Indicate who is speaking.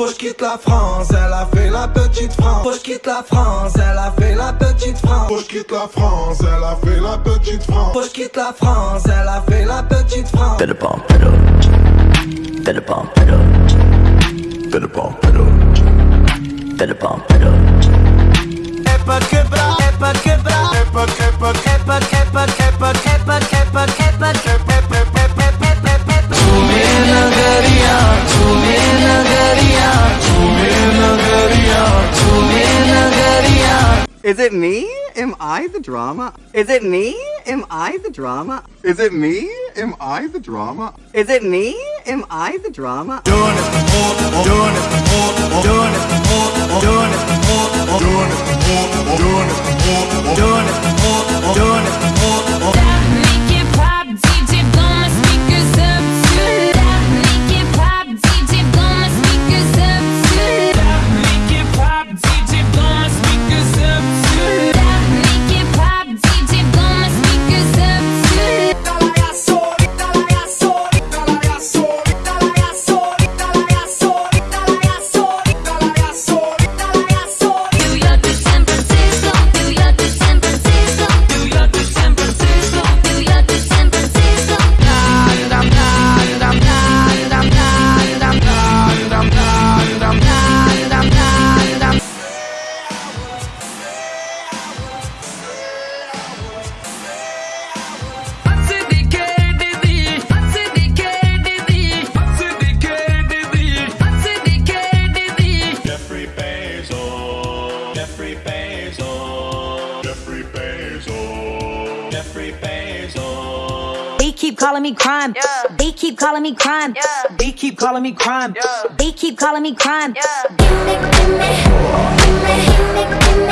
Speaker 1: Faut que quitte la France, elle a fait la petite France. Faut que quitte la France, elle a fait la petite France. Faut que quitte la France, elle a fait la petite France. Faut que quitte la France, elle a fait la petite France. T'es le pump. T'es le pump. T'es le pump. T'es le pump. Et pas que bras, et pas que.
Speaker 2: Is it me? Am I the drama? Is it me? Am I the drama? Is it me? Am I the drama? Is it me? Am I the drama?
Speaker 1: Doing it, doing it, doing it,
Speaker 3: Bezos. Jeffrey Bezos.
Speaker 4: They keep calling me crime. They keep calling me crime.
Speaker 5: They keep calling me crime.
Speaker 4: They keep calling me crime.
Speaker 6: Gimme, gimme, gimme, gimme,